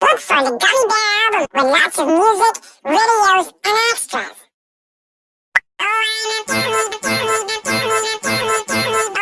Look for the Gummy Bear album with lots of music, videos, and extras. Look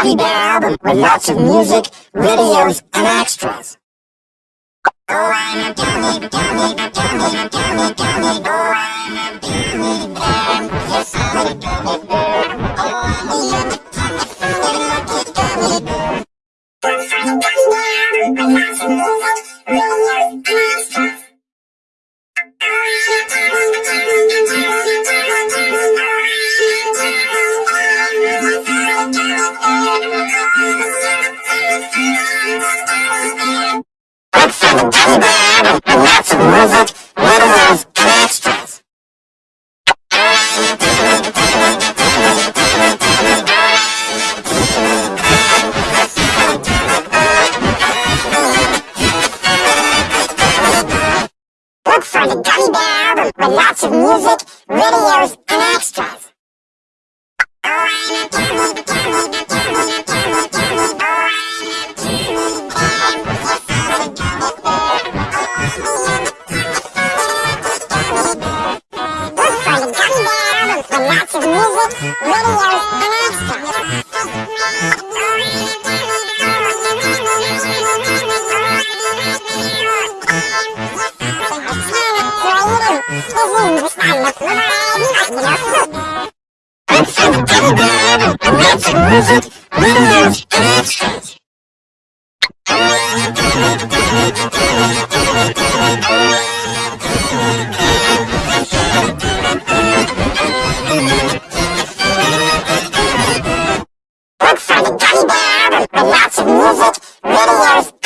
Gummy Bear album with lots of music, videos, and extras. Oh, I'm a gummy, gummy, gummy, gummy, gummy, oh, I'm a gummy bear. I'm a gummy bear. Look for the Gummy Bear album with lots of music, videos, and extras. Music, videos, and extras. Bizim düşmanlık mübarek bir nasıl? Look for the Gummy Bear album with lots of music, videos, and extras. Look for the Gummy Bear album with lots of music, videos,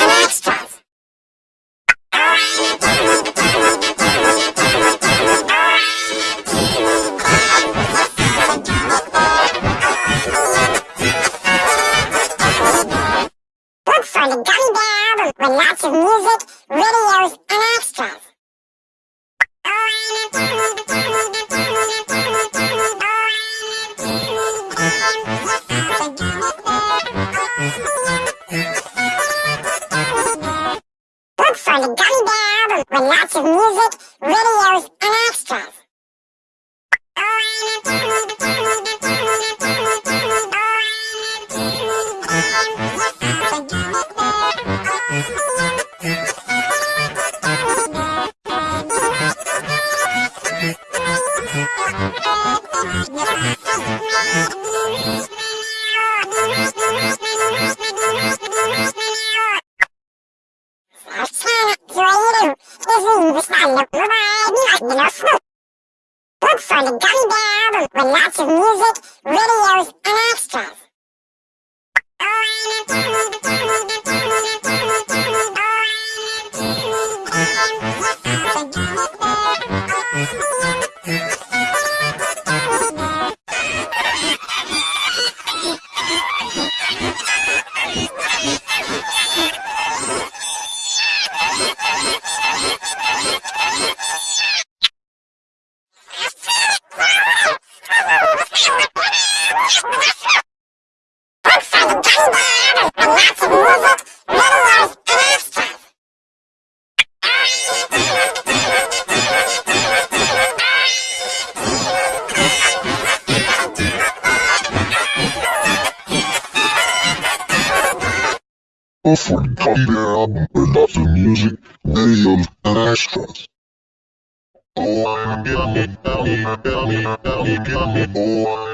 Lots of music, videos, and extras. Oh, Sarçana, Bizim düşmanlık mübarek bir nasıl? Look for the Gummy Bear with lots of music, It's loud and lots of music, videos and extras. Offering copy their album for lots of music, videos, and extras. Oh, I'm gonna, gonna, gonna, gonna, gonna, gonna, oh, I'm